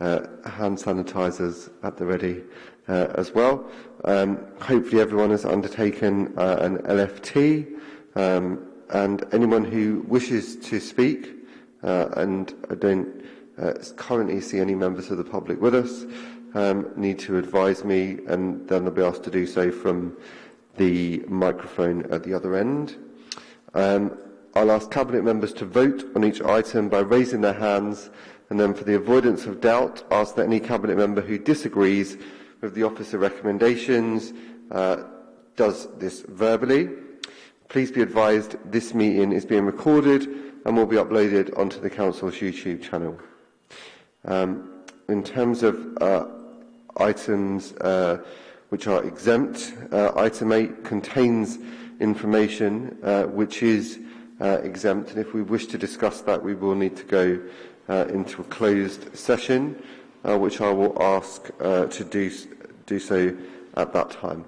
uh, hand sanitizers at the ready uh, as well. Um, hopefully everyone has undertaken uh, an LFT um, and anyone who wishes to speak, uh, and I don't uh, currently see any members of the public with us, um, need to advise me and then they'll be asked to do so from the microphone at the other end. Um, I'll ask Cabinet members to vote on each item by raising their hands and then for the avoidance of doubt, ask that any Cabinet member who disagrees with the officer recommendations uh, does this verbally. Please be advised this meeting is being recorded and will be uploaded onto the Council's YouTube channel. Um, in terms of uh, items uh, which are exempt, uh, item 8 contains information uh, which is uh, exempt and if we wish to discuss that we will need to go uh, into a closed session uh, which I will ask uh, to do, do so at that time.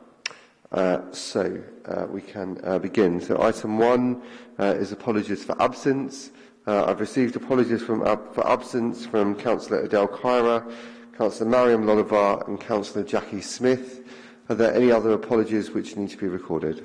Uh, so uh, we can uh, begin. So item one uh, is apologies for absence. Uh, I've received apologies from, uh, for absence from Councillor Adele Kyra, Councillor Mariam Lolivar and Councillor Jackie Smith. Are there any other apologies which need to be recorded?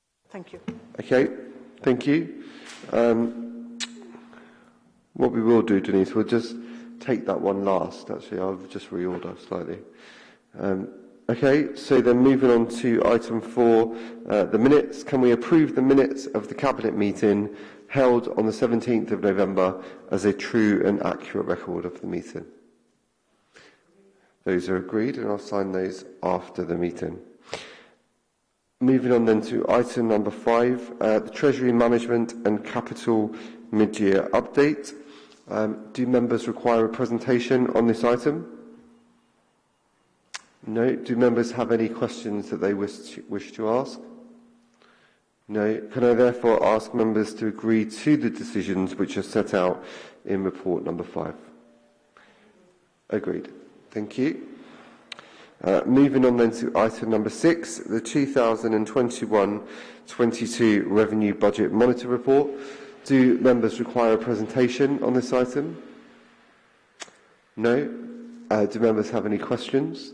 Thank you. Okay, thank you. Um, what we will do, Denise, we'll just take that one last, actually. I'll just reorder slightly. Um, Okay, so then moving on to item four, uh, the minutes. Can we approve the minutes of the Cabinet meeting held on the 17th of November as a true and accurate record of the meeting? Those are agreed and I'll sign those after the meeting. Moving on then to item number five, uh, the Treasury Management and Capital Mid-Year Update. Um, do members require a presentation on this item? No. Do members have any questions that they wish to, wish to ask? No. Can I therefore ask members to agree to the decisions which are set out in report number five? Agreed. Thank you. Uh, moving on then to item number six, the 2021-22 Revenue Budget Monitor Report. Do members require a presentation on this item? No. Uh, do members have any questions?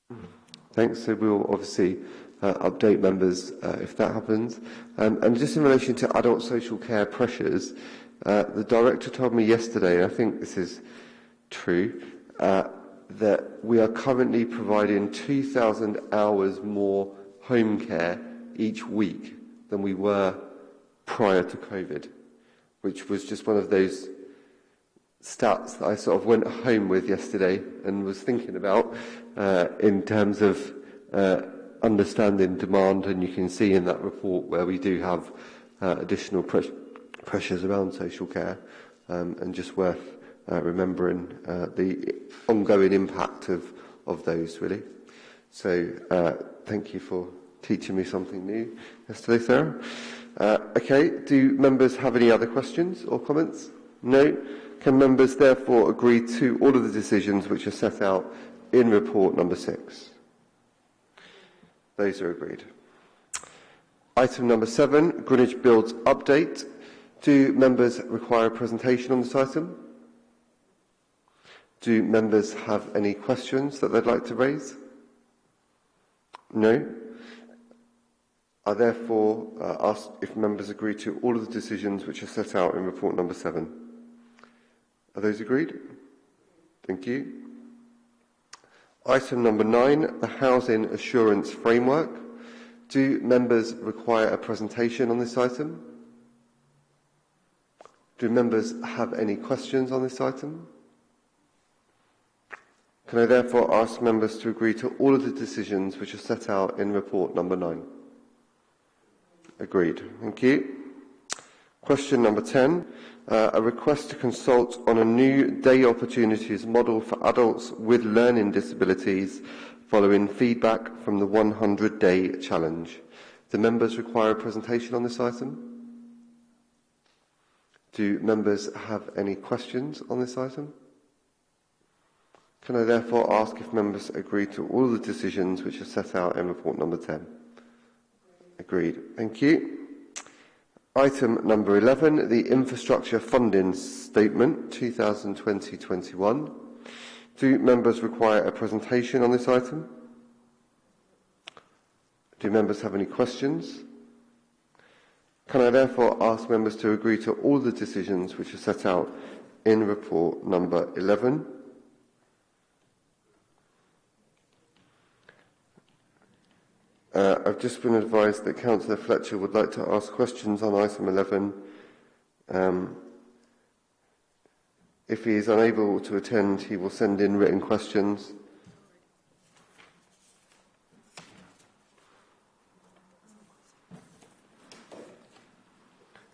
Thanks. So we'll obviously uh, update members uh, if that happens. Um, and just in relation to adult social care pressures, uh, the director told me yesterday, and I think this is true, uh, that we are currently providing 2,000 hours more home care each week than we were prior to COVID, which was just one of those stats that I sort of went home with yesterday and was thinking about uh, in terms of uh, understanding demand, and you can see in that report where we do have uh, additional pres pressures around social care, um, and just worth uh, remembering uh, the ongoing impact of, of those, really. So uh, thank you for teaching me something new yesterday, Sarah. Uh, okay, do members have any other questions or comments? No? Can members therefore agree to all of the decisions which are set out in report number six? Those are agreed. Item number seven, Greenwich Builds update. Do members require a presentation on this item? Do members have any questions that they'd like to raise? No. I therefore uh, ask if members agree to all of the decisions which are set out in report number seven. Are those agreed? Thank you. Item number nine, the Housing Assurance Framework. Do members require a presentation on this item? Do members have any questions on this item? Can I therefore ask members to agree to all of the decisions which are set out in report number nine? Agreed. Thank you. Question number 10, uh, a request to consult on a new day opportunities model for adults with learning disabilities following feedback from the 100-day challenge. Do members require a presentation on this item? Do members have any questions on this item? Can I therefore ask if members agree to all the decisions which are set out in report number 10? Agreed. Thank you. Item number 11, the Infrastructure Funding Statement 2020-21. Do members require a presentation on this item? Do members have any questions? Can I therefore ask members to agree to all the decisions which are set out in report number 11? Uh, I've just been advised that Councillor Fletcher would like to ask questions on item 11. Um, if he is unable to attend, he will send in written questions.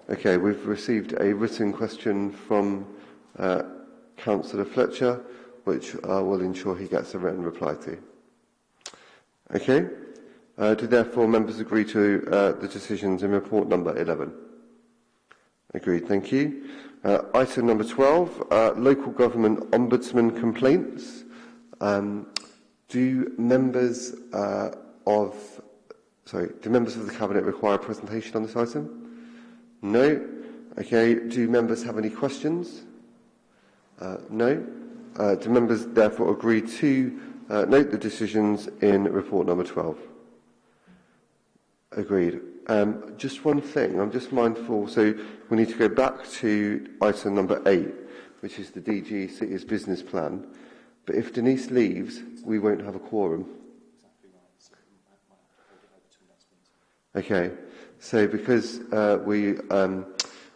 Okay, we've received a written question from uh, Councillor Fletcher, which I will ensure he gets a written reply to. Okay. Uh, do therefore members agree to uh, the decisions in report number 11? Agreed, thank you. Uh, item number 12, uh, local government ombudsman complaints. Um, do members uh, of sorry, do members of the cabinet require a presentation on this item? No. Okay. Do members have any questions? Uh, no. do members therefore agree to note the decisions in report number 12? Agreed. Um, just one thing, I'm just mindful, so we need to go back to item number eight, which is the DG City's business plan. But if Denise leaves, we won't have a quorum. Okay, so because uh, we um,